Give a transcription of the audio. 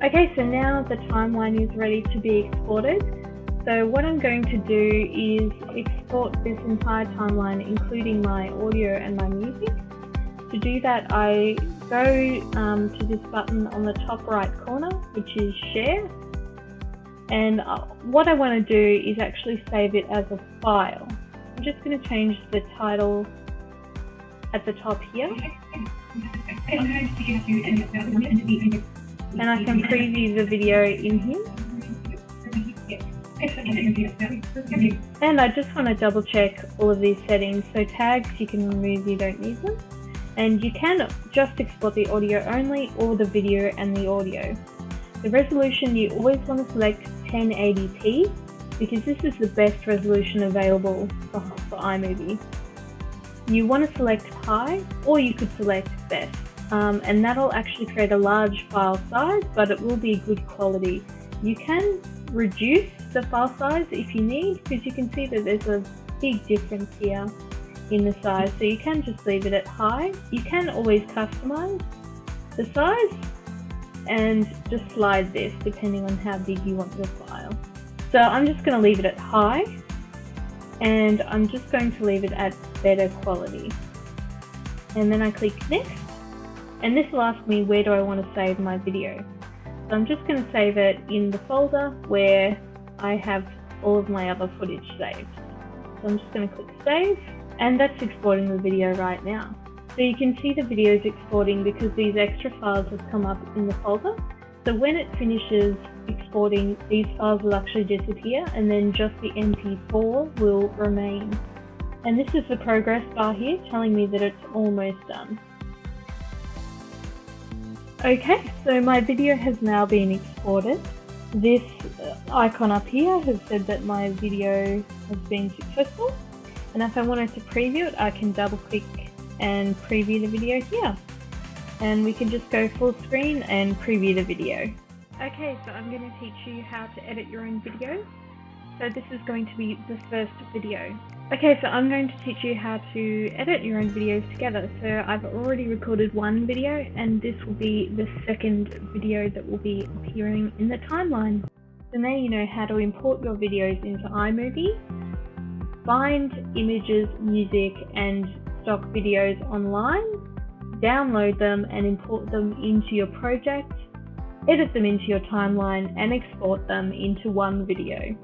Okay, so now the timeline is ready to be exported. So what I'm going to do is export this entire timeline, including my audio and my music. To do that, I go um, to this button on the top right corner, which is share. And uh, what I want to do is actually save it as a file. I'm just going to change the title at the top here. And I can preview the video in here. And I just want to double check all of these settings. So tags you can remove, you don't need them. And you can just export the audio only or the video and the audio. The resolution you always want to select 1080p because this is the best resolution available for, for iMovie. You want to select high or you could select best um, and that'll actually create a large file size but it will be good quality. You can reduce the file size if you need because you can see that there's a big difference here in the size so you can just leave it at high. You can always customize the size and just slide this depending on how big you want your file. So I'm just going to leave it at high and I'm just going to leave it at better quality. And then I click next and this will ask me where do I want to save my video. So I'm just going to save it in the folder where I have all of my other footage saved. So I'm just going to click save and that's exporting the video right now. So you can see the video is exporting because these extra files have come up in the folder. So when it finishes exporting, these files will actually disappear and then just the MP4 will remain. And this is the progress bar here telling me that it's almost done. Okay, so my video has now been exported. This uh, icon up here has said that my video has been successful. And if I wanted to preview it, I can double click and preview the video here. And we can just go full screen and preview the video. Okay, so I'm going to teach you how to edit your own videos. So this is going to be the first video. Okay, so I'm going to teach you how to edit your own videos together. So I've already recorded one video and this will be the second video that will be appearing in the timeline. So now you know how to import your videos into iMovie, find images, music and stock videos online, download them and import them into your project, edit them into your timeline and export them into one video.